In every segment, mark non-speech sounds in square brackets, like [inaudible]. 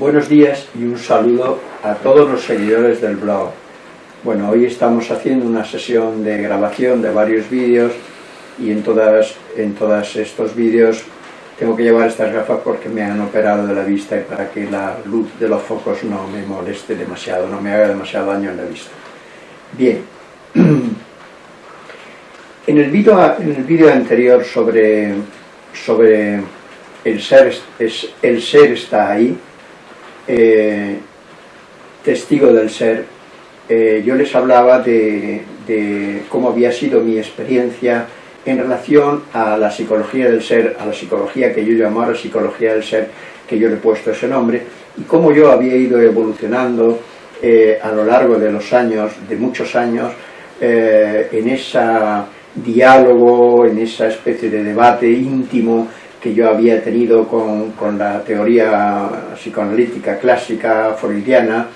Buenos días y un saludo a todos los seguidores del blog. Bueno, hoy estamos haciendo una sesión de grabación de varios vídeos y en todas, en todos estos vídeos tengo que llevar estas gafas porque me han operado de la vista y para que la luz de los focos no me moleste demasiado, no me haga demasiado daño en la vista. Bien, [clears throat] en el vídeo anterior sobre, sobre el, ser, es, el ser está ahí, eh, testigo del ser, eh, yo les hablaba de, cómo había sido mi experiencia en relación a la psicología del ser, a la psicología que yo llamo ahora psicología del ser, que yo le he puesto ese nombre, y cómo yo había ido evolucionando eh, a lo largo de los años, de muchos años, en ese diálogo, en esa especie de debate íntimo que yo había tenido con, con la teoría psicoanalítica clásica freudiana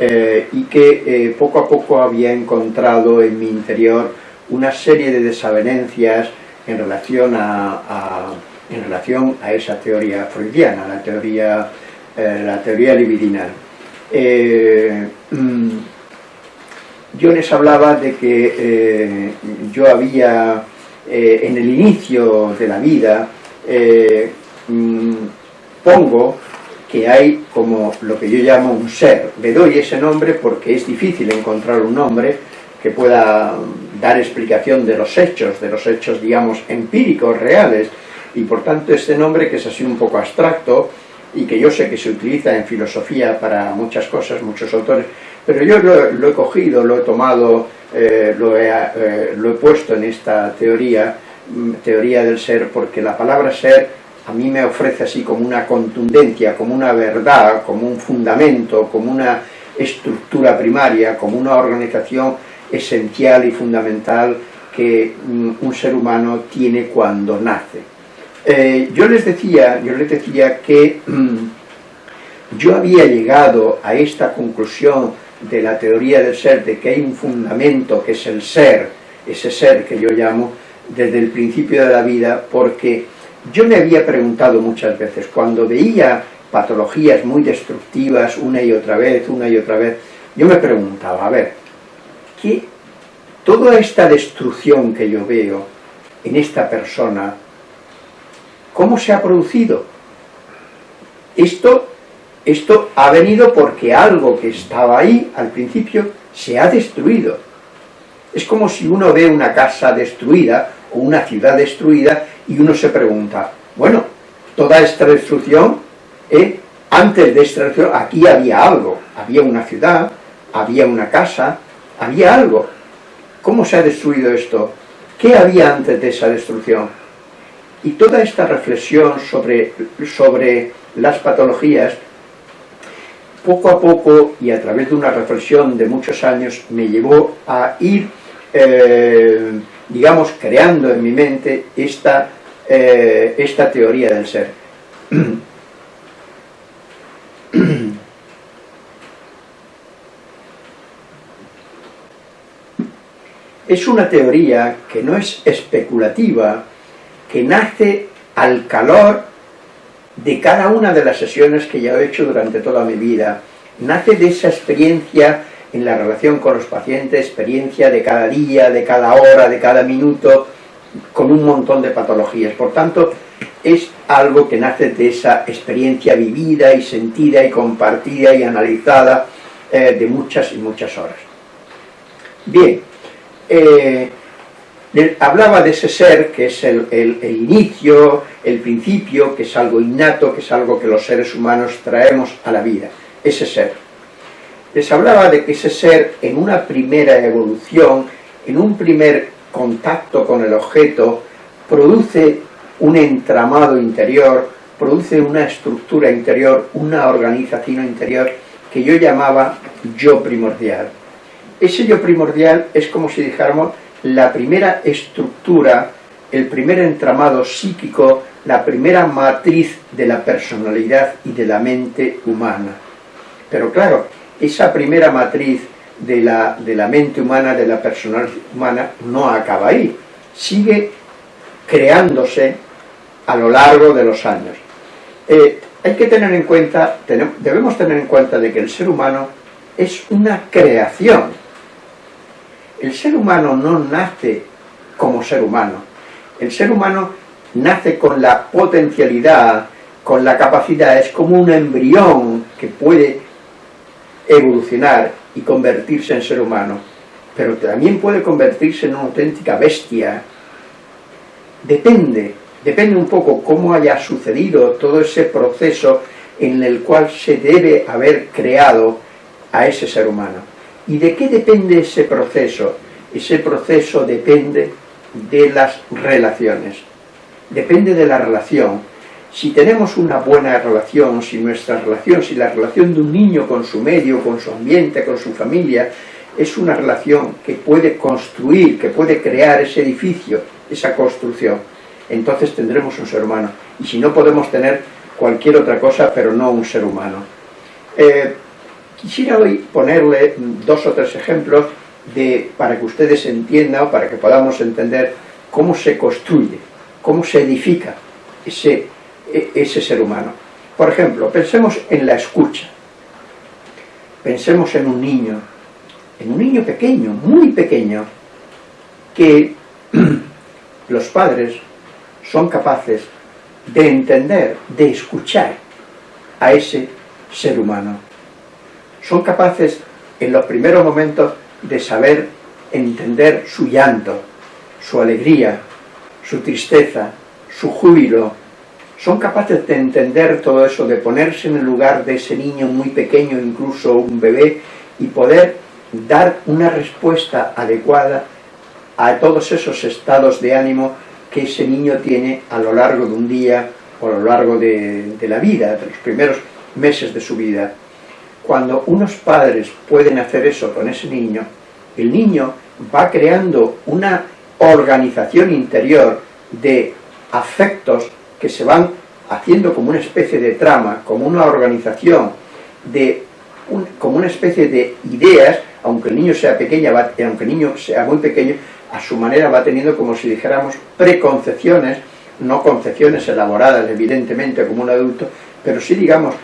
eh, y que eh, poco a poco había encontrado en mi interior una serie de desavenencias en relación a, en relación a esa teoría freudiana, la teoría, eh, la teoría libidinal. Mm, yo les hablaba de que yo había, en el inicio de la vida, eh, mm, pongo que hay como lo que yo llamo un ser. Le doy ese nombre porque es difícil encontrar un nombre que pueda dar explicación de los hechos, de los hechos, digamos, empíricos, reales, y por tanto este nombre que es así un poco abstracto, y que yo sé que se utiliza en filosofía para muchas cosas, muchos autores, pero yo lo, he cogido, lo he tomado, eh, lo, he, eh, lo he puesto en esta teoría, Mm, teoría del ser, porque la palabra ser a mí me ofrece así como una contundencia, como una verdad, como un fundamento, como una estructura primaria, como una organización esencial y fundamental que mm, un ser humano tiene cuando nace. Eh, yo les decía, yo les decía que mm, yo había llegado a esta conclusión de la teoría del ser, de que hay un fundamento que es el ser, ese ser que yo llamo, desde el principio de la vida porque yo me había preguntado muchas veces, cuando veía patologías muy destructivas una y otra vez, una y otra vez, yo me preguntaba, a ver, ¿qué, toda esta destrucción que yo veo en esta persona, ¿cómo se ha producido? Esto, esto ha venido porque algo que estaba ahí al principio se ha destruido. Es como si uno ve una casa destruida o una ciudad destruida y uno se pregunta, bueno, toda esta destrucción, ¿eh? antes de esta destrucción aquí había algo, había una ciudad, había una casa, había algo. ¿Cómo se ha destruido esto? ¿Qué había antes de esa destrucción? Y toda esta reflexión sobre, sobre las patologías, poco a poco y a través de una reflexión de muchos años, me llevó a ir eh, digamos, creando en mi mente esta, eh, esta teoría del ser. [clears throat] Es una teoría que no es especulativa, que nace al calor de cada una de las sesiones que ya he hecho durante toda mi vida, nace de esa experiencia en la relación con los pacientes, experiencia de cada día, de cada hora, de cada minuto, con un montón de patologías. Por tanto, es algo que nace de esa experiencia vivida y sentida y compartida y analizada eh, de muchas y muchas horas. Bien, eh, hablaba de ese ser que es el, el, inicio, el principio, que es algo innato, que es algo que los seres humanos traemos a la vida, ese ser les hablaba de que ese ser en una primera evolución, en un primer contacto con el objeto, produce un entramado interior, produce una estructura interior, una organización interior que yo llamaba yo primordial. Ese yo primordial es como si dijéramos la primera estructura, el primer entramado psíquico, la primera matriz de la personalidad y de la mente humana. Pero claro, esa primera matriz de la, de la mente humana, de la personalidad humana, no acaba ahí, sigue creándose a lo largo de los años. Eh, hay que tener en cuenta, debemos tener en cuenta de que el ser humano es una creación. El ser humano no nace como ser humano. El ser humano nace con la potencialidad, con la capacidad, es como un embrión que puede evolucionar y convertirse en ser humano, pero también puede convertirse en una auténtica bestia. Depende, depende un poco cómo haya sucedido todo ese proceso en el cual se debe haber creado a ese ser humano. ¿Y de qué depende ese proceso? Ese proceso depende de las relaciones. Depende de la relación. Si tenemos una buena relación, si nuestra relación, si la relación de un niño con su medio, con su ambiente, con su familia, es una relación que puede construir, que puede crear ese edificio, esa construcción, entonces tendremos un ser humano. Y si no podemos tener cualquier otra cosa, pero no un ser humano. Eh, Quisiera hoy ponerle dos o tres ejemplos de, para que ustedes entiendan para que podamos entender cómo se construye, cómo se edifica ese, ese ser humano. Por ejemplo, pensemos en la escucha. Pensemos en un niño, en un niño pequeño, muy pequeño, que [clears throat] los padres son capaces de entender, de escuchar a ese ser humano son capaces en los primeros momentos de saber entender su llanto, su alegría, su tristeza, su júbilo. Son capaces de entender todo eso, de ponerse en el lugar de ese niño muy pequeño, incluso un bebé, y poder dar una respuesta adecuada a todos esos estados de ánimo que ese niño tiene a lo largo de un día o a lo largo de, de la vida, de los primeros meses de su vida. Cuando unos padres pueden hacer eso con ese niño, el niño va creando una organización interior de afectos que se van haciendo como una especie de trama, como una organización, de como una especie de ideas, aunque el niño sea pequeño, aunque el niño sea muy pequeño, a su manera va teniendo como si dijéramos preconcepciones, no concepciones elaboradas evidentemente como un adulto, pero sí digamos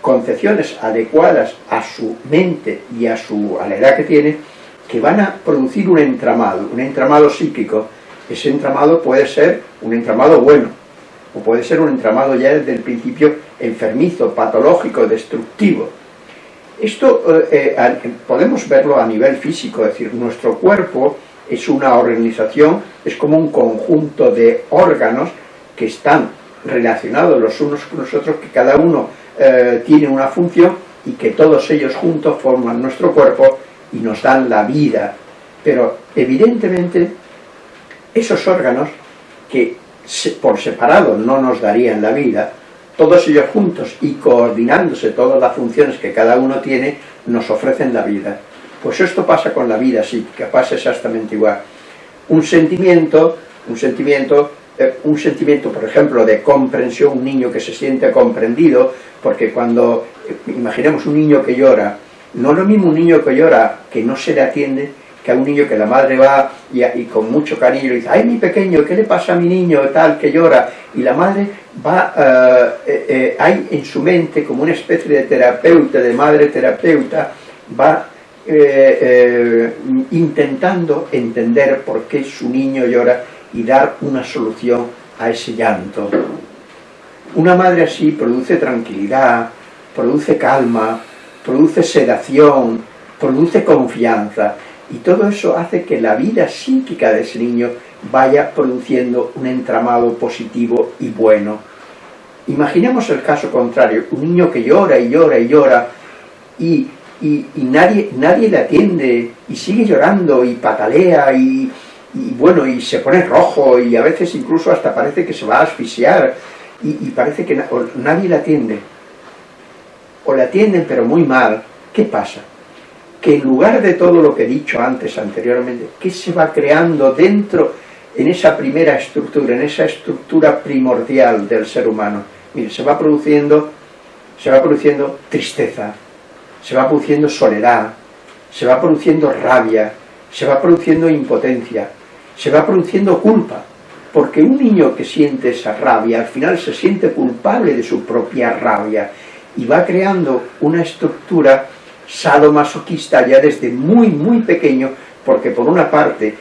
concepciones adecuadas a su mente y a, su, a la edad que tiene, que van a producir un entramado, un entramado psíquico. Ese entramado puede ser un entramado bueno, o puede ser un entramado ya desde el principio enfermizo, patológico, destructivo. Esto eh, eh, podemos verlo a nivel físico, es decir, nuestro cuerpo es una organización, es como un conjunto de órganos que están relacionados los unos con los otros, que cada uno eh, tiene una función y que todos ellos juntos forman nuestro cuerpo y nos dan la vida. Pero evidentemente esos órganos que por separado no nos darían la vida, todos ellos juntos y coordinándose todas las funciones que cada uno tiene, nos ofrecen la vida. Pues esto pasa con la vida psíquica, pasa exactamente igual. Un sentimiento, un sentimiento eh, un sentimiento, por ejemplo, de comprensión, un niño que se siente comprendido, porque cuando, eh, imaginemos un niño que llora, no es lo mismo un niño que llora, que no se le atiende, que a un niño que la madre va y, con mucho cariño dice, ay mi pequeño, ¿qué le pasa a mi niño? tal, que llora, y la madre va, eh, hay en su mente como una especie de terapeuta, de madre terapeuta, va intentando entender por qué su niño llora y dar una solución a ese llanto. Una madre así produce tranquilidad, produce calma, produce sedación, produce confianza y todo eso hace que la vida psíquica de ese niño vaya produciendo un entramado positivo y bueno. Imaginemos el caso contrario, un niño que llora y llora y llora y, y nadie, nadie le atiende y sigue llorando y patalea y, bueno, y se pone rojo y a veces incluso hasta parece que se va a asfixiar y, parece que nadie la atiende o la atienden pero muy mal, ¿qué pasa? Que en lugar de todo lo que he dicho antes, anteriormente, ¿qué se va creando dentro, en esa primera estructura, en esa estructura primordial del ser humano? Mire, se va produciendo, se va produciendo tristeza, se va produciendo soledad, se va produciendo rabia, se va produciendo impotencia, se va produciendo culpa. porque un niño que siente esa rabia, al final se siente culpable de su propia rabia, y va creando una estructura sadomasoquista ya desde muy, muy pequeño, porque por una parte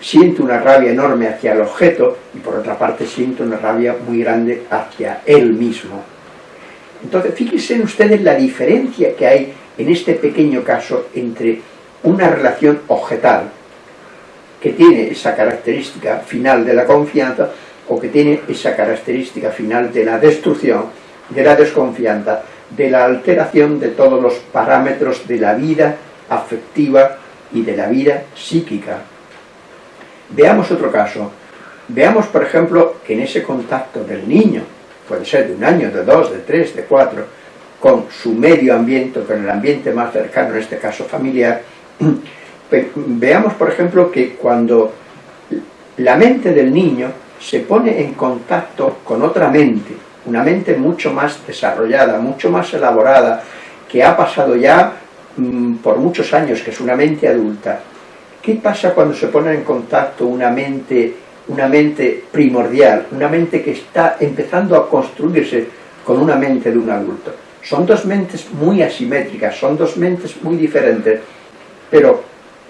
siente una rabia enorme hacia el objeto y por otra parte siente una rabia muy grande hacia él mismo. Entonces, fíjense ustedes la diferencia que hay en este pequeño caso entre una relación objetal, que tiene esa característica final de la confianza, o que tiene esa característica final de la destrucción, de la desconfianza, de la alteración de todos los parámetros de la vida afectiva y de la vida psíquica. Veamos otro caso. Veamos, por ejemplo, que en ese contacto del niño, puede ser de un año, de dos, de tres, de cuatro, con su medio ambiente, con el ambiente más cercano, en este caso familiar, [clears throat] veamos, por ejemplo, que cuando la mente del niño se pone en contacto con otra mente, una mente mucho más desarrollada, mucho más elaborada, que ha pasado ya mm, por muchos años, que es una mente adulta, ¿qué pasa cuando se pone en contacto una mente, una mente primordial, una mente que está empezando a construirse con una mente de un adulto? Son dos mentes muy asimétricas, son dos mentes muy diferentes, pero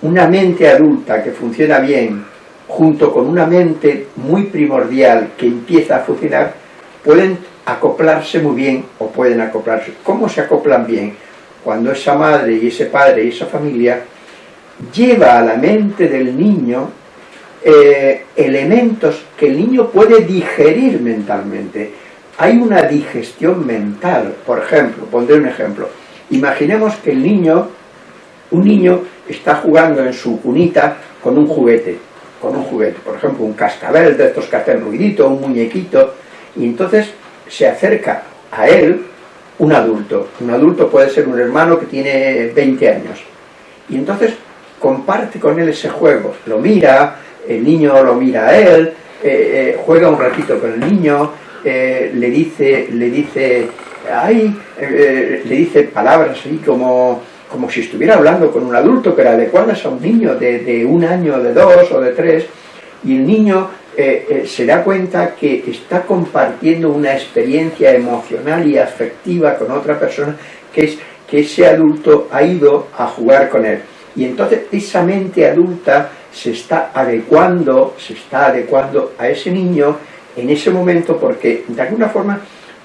una mente adulta que funciona bien, junto con una mente muy primordial que empieza a funcionar, pueden acoplarse muy bien o pueden acoplarse. ¿Cómo se acoplan bien? Cuando esa madre y ese padre y esa familia lleva a la mente del niño eh, elementos que el niño puede digerir mentalmente. Hay una digestión mental, por ejemplo, pondré un ejemplo. Imaginemos que el niño, un niño está jugando en su cunita con un juguete, con un juguete, por ejemplo, un cascabel de estos que hacen ruidito, un muñequito, y entonces se acerca a él un adulto. Un adulto puede ser un hermano que tiene 20 años. Y entonces comparte con él ese juego. Lo mira, el niño lo mira a él, eh, eh, juega un ratito con el niño, eh, le dice, le dice, ay, le dice palabras así como, como si estuviera hablando con un adulto, pero adecuadas a un niño de, de un año, de dos o de tres, y el niño eh, eh, se da cuenta que está compartiendo una experiencia emocional y afectiva con otra persona que es que ese adulto ha ido a jugar con él. Y entonces esa mente adulta se está adecuando, se está adecuando a ese niño en ese momento porque de alguna forma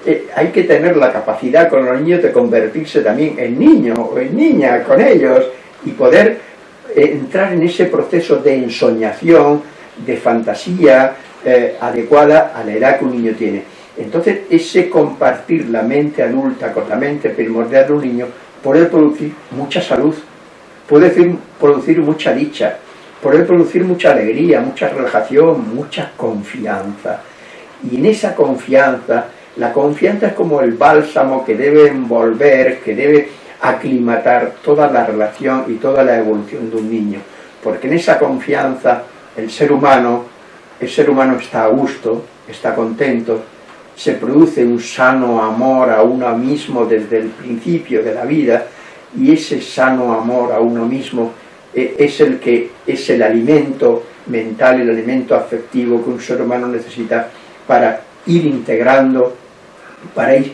eh, hay que tener la capacidad con los niños de convertirse también en niño o en niña con ellos y poder entrar en ese proceso de ensoñación, de fantasía eh, adecuada a la edad que un niño tiene. Entonces, ese compartir la mente adulta con la mente primordial de un niño puede producir mucha salud, puede producir mucha dicha, puede producir mucha alegría, mucha relajación, mucha confianza. Y en esa confianza, la confianza es como el bálsamo que debe envolver, que debe aclimatar toda la relación y toda la evolución de un niño. Porque en esa confianza el ser humano, el ser humano está a gusto, está contento, se produce un sano amor a uno mismo desde el principio de la vida, y ese sano amor a uno mismo eh, es el que es el alimento mental, el alimento afectivo que un ser humano necesita para ir integrando, para ir,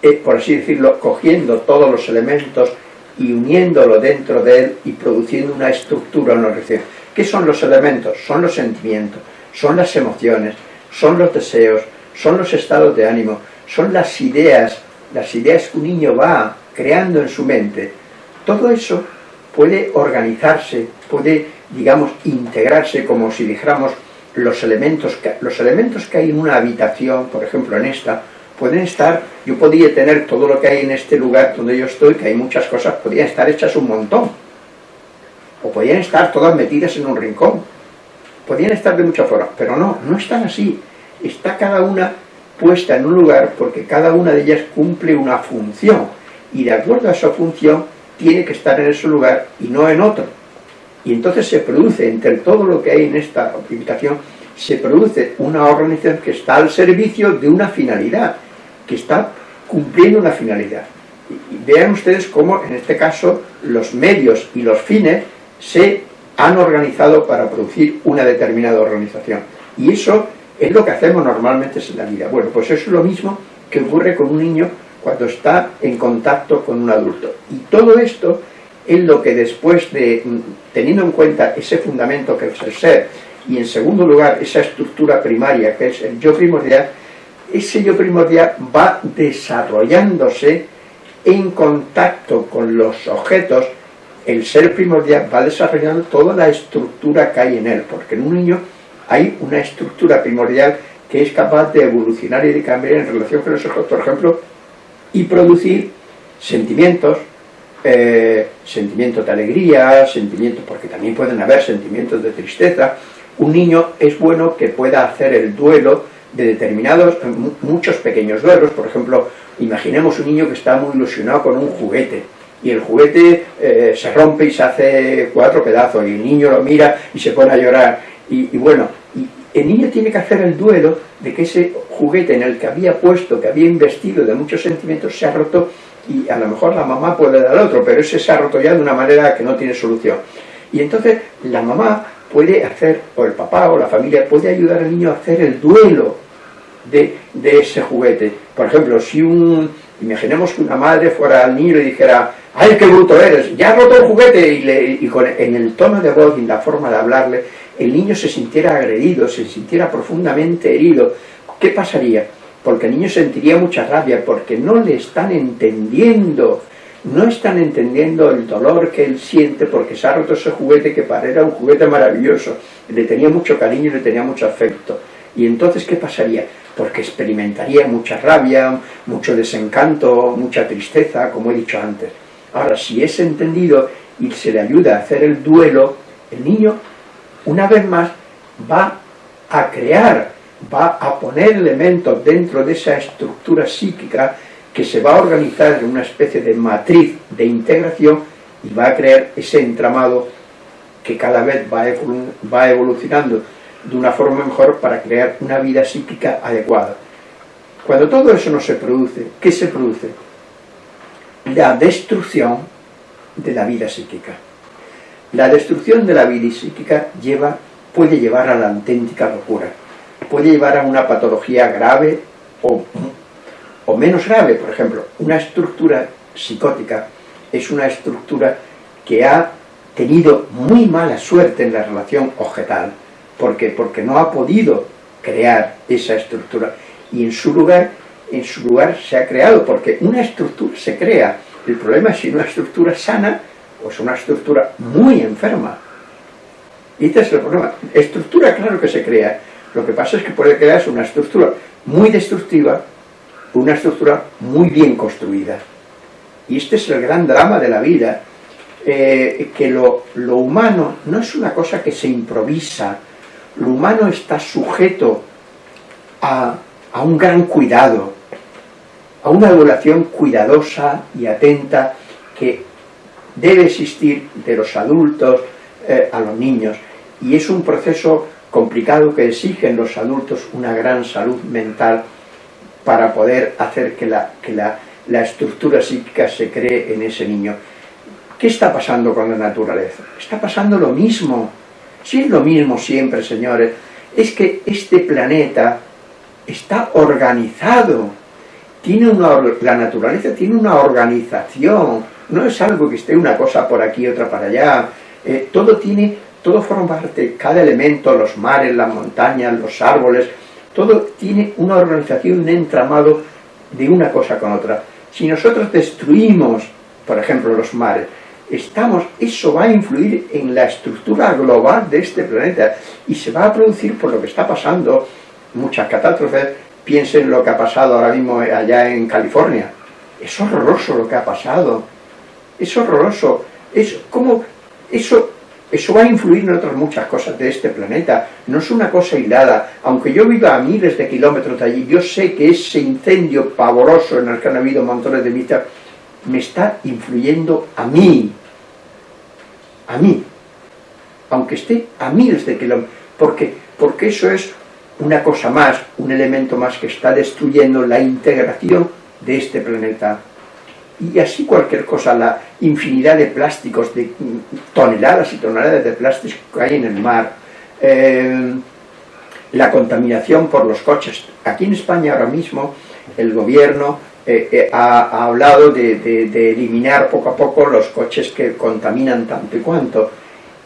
eh, por así decirlo, cogiendo todos los elementos y uniéndolo dentro de él y produciendo una estructura, una receta. ¿Qué son los elementos? Son los sentimientos, son las emociones, son los deseos, son los estados de ánimo, son las ideas, las ideas que un niño va creando en su mente. Todo eso puede organizarse, puede, digamos, integrarse como si dijéramos los elementos, los elementos que hay en una habitación, por ejemplo en esta, pueden estar, yo podría tener todo lo que hay en este lugar donde yo estoy, que hay muchas cosas, podrían estar hechas un montón, o podían estar todas metidas en un rincón, podían estar de muchas formas, pero no, no están así, está cada una puesta en un lugar porque cada una de ellas cumple una función, y de acuerdo a esa función tiene que estar en ese lugar y no en otro. Y entonces se produce, entre todo lo que hay en esta habitación, se produce una organización que está al servicio de una finalidad, que está cumpliendo una finalidad. Vean ustedes cómo, en este caso, los medios y los fines se han organizado para producir una determinada organización. Y eso es lo que hacemos normalmente en la vida. Bueno, pues eso es lo mismo que ocurre con un niño cuando está en contacto con un adulto. Y todo esto es lo que después de, mm, teniendo en cuenta ese fundamento que es el ser, y en segundo lugar esa estructura primaria que es el yo primordial, ese yo primordial va desarrollándose en contacto con los objetos, el ser primordial va desarrollando toda la estructura que hay en él, porque en un niño hay una estructura primordial que es capaz de evolucionar y de cambiar en relación con los objetos, por ejemplo, y producir sentimientos, eh, sentimientos de alegría, sentimientos, porque también pueden haber sentimientos de tristeza. Un niño es bueno que pueda hacer el duelo de determinados, muchos pequeños duelos, por ejemplo, imaginemos un niño que está muy ilusionado con un juguete, y el juguete eh, se rompe y se hace cuatro pedazos, y el niño lo mira y se pone a llorar, y, bueno, y el niño tiene que hacer el duelo de que ese juguete en el que había puesto, que había investido de muchos sentimientos, se ha roto y a lo mejor la mamá puede dar otro, pero ese se ha roto ya de una manera que no tiene solución. Y entonces la mamá puede hacer, o el papá o la familia, puede ayudar al niño a hacer el duelo de, ese juguete. Por ejemplo, si un, imaginemos que una madre fuera al niño y dijera, ¡ay, qué bruto eres! ¡Ya ha roto el juguete! Y, le, y con, en el tono de voz y en la forma de hablarle, el niño se sintiera agredido, se sintiera profundamente herido. ¿Qué pasaría? porque el niño sentiría mucha rabia, porque no le están entendiendo, no están entendiendo el dolor que él siente porque se ha roto ese juguete que para era un juguete maravilloso, le tenía mucho cariño y le tenía mucho afecto. Y entonces, ¿qué pasaría? Porque experimentaría mucha rabia, mucho desencanto, mucha tristeza, como he dicho antes. Ahora, si es entendido y se le ayuda a hacer el duelo, el niño, una vez más, va a crear va a poner elementos dentro de esa estructura psíquica que se va a organizar en una especie de matriz de integración y va a crear ese entramado que cada vez va, evolucionando de una forma mejor para crear una vida psíquica adecuada. Cuando todo eso no se produce, ¿qué se produce? La destrucción de la vida psíquica. La destrucción de la vida psíquica lleva, puede llevar a la auténtica locura puede llevar a una patología grave o, o menos grave. Por ejemplo, una estructura psicótica es una estructura que ha tenido muy mala suerte en la relación objetal, porque, porque no ha podido crear esa estructura y en su lugar en su lugar se ha creado, porque una estructura se crea. El problema es si una estructura sana o es una estructura muy enferma. Y este es el problema. Estructura, claro que se crea, lo que pasa es que puede crearse una estructura muy destructiva, una estructura muy bien construida. Y este es el gran drama de la vida, eh, que lo, humano no es una cosa que se improvisa, lo humano está sujeto a, a un gran cuidado, a una evaluación cuidadosa y atenta que debe existir de los adultos eh, a los niños. Y es un proceso complicado que exigen los adultos una gran salud mental para poder hacer que la, que la, la estructura psíquica se cree en ese niño. ¿Qué está pasando con la naturaleza? Está pasando lo mismo. Si es lo mismo siempre, señores, es que este planeta está organizado. Tiene una, la naturaleza tiene una organización. No es algo que esté una cosa por aquí, otra para allá. Eh, todo tiene todo forma parte, cada elemento, los mares, las montañas, los árboles, todo tiene una organización, un entramado de una cosa con otra. Si nosotros destruimos, por ejemplo, los mares, estamos, eso va a influir en la estructura global de este planeta y se va a producir por lo que está pasando muchas catástrofes. Piensen lo que ha pasado ahora mismo allá en California. Es horroroso lo que ha pasado. Es horroroso. Es como eso eso va a influir en otras muchas cosas de este planeta. No es una cosa aislada. Aunque yo viva a miles de kilómetros de allí, yo sé que ese incendio pavoroso en el que han habido montones de vistas me está influyendo a mí. A mí. Aunque esté a miles de kilómetros. ¿Por qué? Porque eso es una cosa más, un elemento más que está destruyendo la integración de este planeta y así cualquier cosa, la infinidad de plásticos, de toneladas y toneladas de plásticos que hay en el mar, eh, la contaminación por los coches. Aquí en España ahora mismo el gobierno eh, eh, ha, hablado de, eliminar poco a poco los coches que contaminan tanto y cuanto.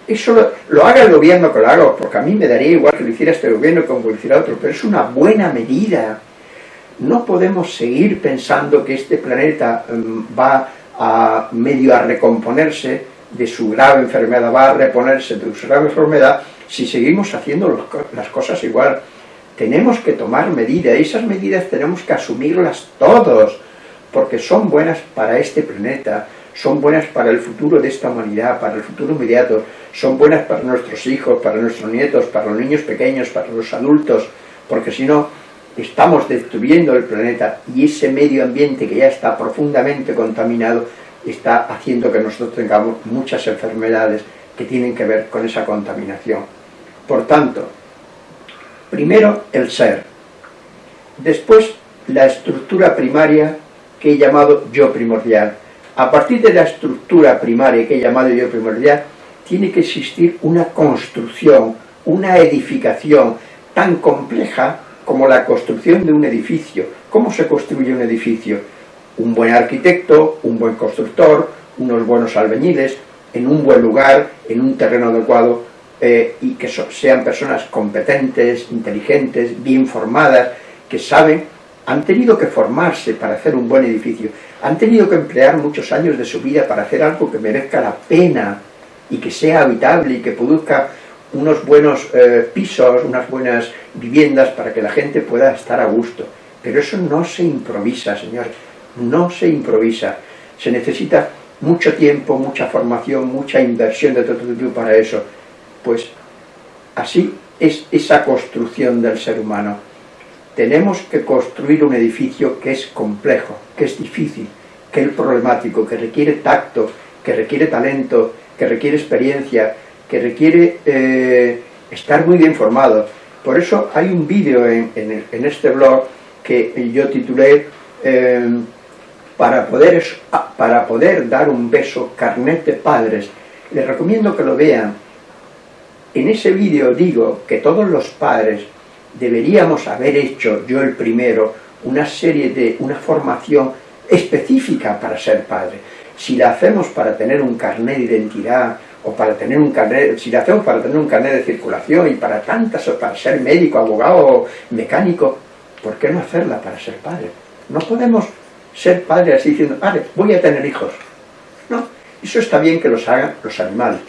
Eso lo, haga el gobierno que lo haga, porque a mí me daría igual que lo hiciera este gobierno que lo hiciera otro, pero es una buena medida. No podemos seguir pensando que este planeta mm, va a medio a recomponerse de su grave enfermedad, va a reponerse de su grave enfermedad si seguimos haciendo las cosas igual. Tenemos que tomar medidas, y esas medidas tenemos que asumirlas todos, porque son buenas para este planeta, son buenas para el futuro de esta humanidad, para el futuro inmediato, son buenas para nuestros hijos, para nuestros nietos, para los niños pequeños, para los adultos, porque si no, estamos destruyendo el planeta y ese medio ambiente que ya está profundamente contaminado está haciendo que nosotros tengamos muchas enfermedades que tienen que ver con esa contaminación. Por tanto, primero el ser, después la estructura primaria que he llamado yo primordial. A partir de la estructura primaria que he llamado yo primordial, tiene que existir una construcción, una edificación tan compleja como la construcción de un edificio. ¿Cómo se construye un edificio? Un buen arquitecto, un buen constructor, unos buenos albañiles, en un buen lugar, en un terreno adecuado, eh, y que sean personas competentes, inteligentes, bien formadas, que saben, han tenido que formarse para hacer un buen edificio, han tenido que emplear muchos años de su vida para hacer algo que merezca la pena y que sea habitable y que produzca unos buenos eh, pisos, unas buenas viviendas para que la gente pueda estar a gusto. Pero eso no se improvisa, señor, no se improvisa. Se necesita mucho tiempo, mucha formación, mucha inversión de todo tipo para eso. Pues así es esa construcción del ser humano. Tenemos que construir un edificio que es complejo, que es difícil, que es problemático, que requiere tacto, que requiere talento, que requiere experiencia, que requiere eh, estar muy bien formado. Por eso hay un vídeo en, este blog que yo titulé eh, para, poder, para poder dar un beso carnet de padres. Les recomiendo que lo vean. En ese vídeo digo que todos los padres deberíamos haber hecho, yo el primero, una serie de, una formación específica para ser padre. Si la hacemos para tener un carnet de identidad, o para tener un carnet, si la hacemos para tener un carnet de circulación y para tantas, o para ser médico, abogado, mecánico, ¿por qué no hacerla para ser padre? No podemos ser padre así diciendo, vale, voy a tener hijos. No, eso está bien que los hagan los animales,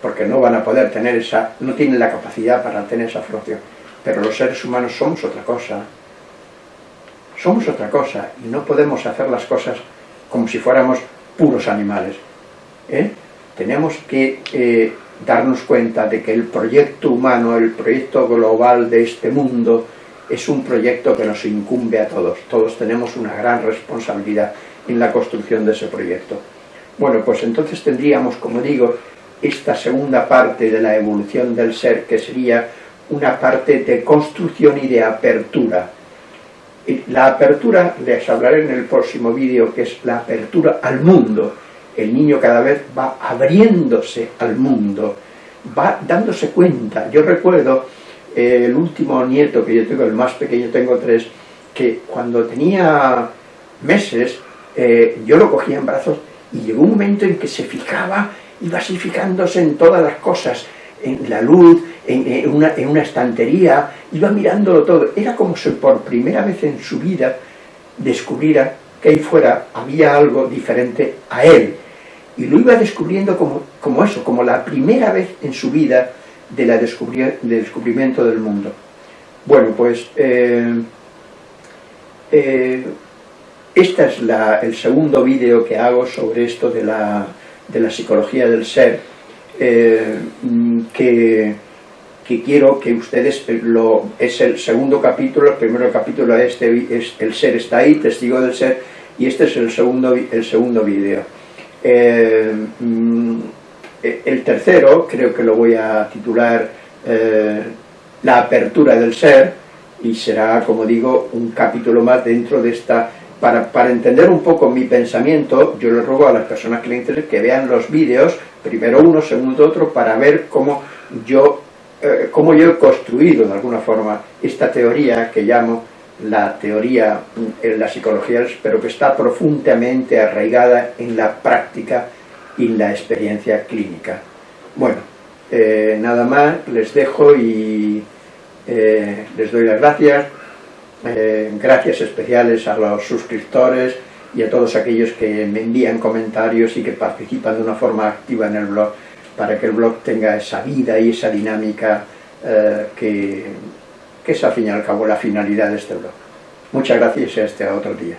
porque no van a poder tener esa, no tienen la capacidad para tener esa formación. Pero los seres humanos somos otra cosa. Somos otra cosa y no podemos hacer las cosas como si fuéramos puros animales. ¿eh? tenemos que eh, darnos cuenta de que el proyecto humano, el proyecto global de este mundo, es un proyecto que nos incumbe a todos. Todos tenemos una gran responsabilidad en la construcción de ese proyecto. Bueno, pues entonces tendríamos, como digo, esta segunda parte de la evolución del ser, que sería una parte de construcción y de apertura. La apertura, les hablaré en el próximo vídeo, que es la apertura al mundo, el niño cada vez va abriéndose al mundo, va dándose cuenta. Yo recuerdo eh, el último nieto que yo tengo, el más pequeño, tengo tres, que cuando tenía meses, eh, yo lo cogía en brazos y llegó un momento en que se fijaba, iba así fijándose en todas las cosas, en la luz, en, una, en una estantería, iba mirándolo todo. Era como si por primera vez en su vida descubriera que ahí fuera había algo diferente a él, y lo iba descubriendo como, como eso, como la primera vez en su vida de la descubrimiento del mundo. Bueno, pues eh, este es el segundo vídeo que hago sobre esto de la, psicología del ser, eh, que, que, quiero que ustedes, lo, es el segundo capítulo, el primer capítulo este, es El ser está ahí, testigo del ser, y este es el segundo, el segundo vídeo. Eh, mm, el tercero, creo que lo voy a titular eh, La apertura del ser, y será, como digo, un capítulo más dentro de esta... Para, para entender un poco mi pensamiento, yo les ruego a las personas que les interesen que vean los vídeos, primero uno, segundo otro, para ver cómo yo eh, cómo yo he construido de alguna forma esta teoría que llamo la teoría en la psicología, pero que está profundamente arraigada en la práctica y en la experiencia clínica. Bueno, eh, nada más, les dejo y eh, les doy las gracias, eh, gracias especiales a los suscriptores y a todos aquellos que me envían comentarios y que participan de una forma activa en el blog para que el blog tenga esa vida y esa dinámica que, que es al fin y al cabo la finalidad de este blog. Muchas gracias y hasta otro día.